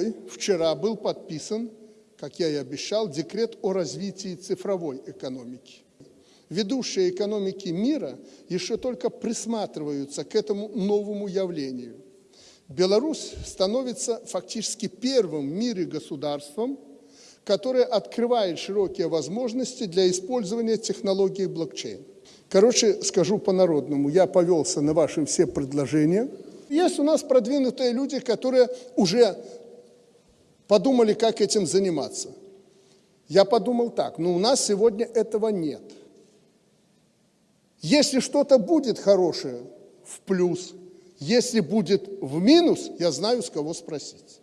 второй, вчера был подписан, как я и обещал, декрет о развитии цифровой экономики. Ведущие экономики мира еще только присматриваются к этому новому явлению. Беларусь становится фактически первым в мире государством, которое открывает широкие возможности для использования технологии блокчейн. Короче, скажу по-народному, я повелся на ваши все предложения. Есть у нас продвинутые люди, которые уже подумали, как этим заниматься. Я подумал так, но ну, у нас сегодня этого нет. Если что-то будет хорошее, в плюс. Если будет в минус, я знаю, с кого спросить.